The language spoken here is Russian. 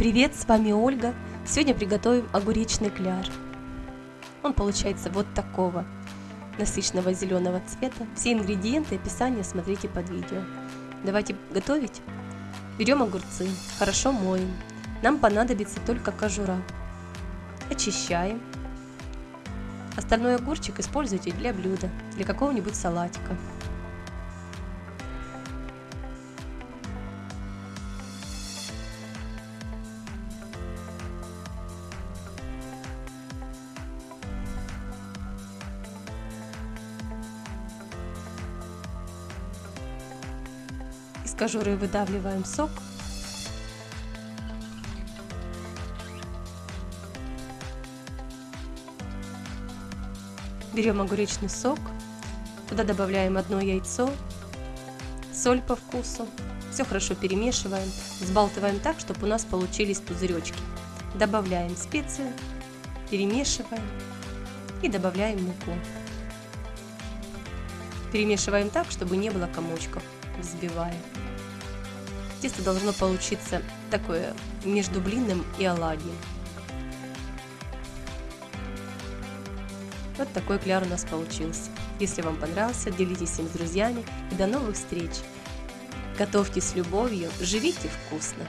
Привет, с вами Ольга. Сегодня приготовим огуречный кляр. Он получается вот такого насыщенного зеленого цвета. Все ингредиенты и описание смотрите под видео. Давайте готовить. Берем огурцы, хорошо моем. Нам понадобится только кожура. Очищаем. Остальной огурчик используйте для блюда, для какого-нибудь салатика. Из кожуры выдавливаем сок. Берем огуречный сок, туда добавляем одно яйцо, соль по вкусу. Все хорошо перемешиваем, взбалтываем так, чтобы у нас получились пузыречки. Добавляем специи, перемешиваем и добавляем муку. Перемешиваем так, чтобы не было комочков взбивая. Тесто должно получиться такое между блинным и оладьем. Вот такой кляр у нас получился. Если вам понравился, делитесь им с друзьями и до новых встреч! Готовьте с любовью, живите вкусно!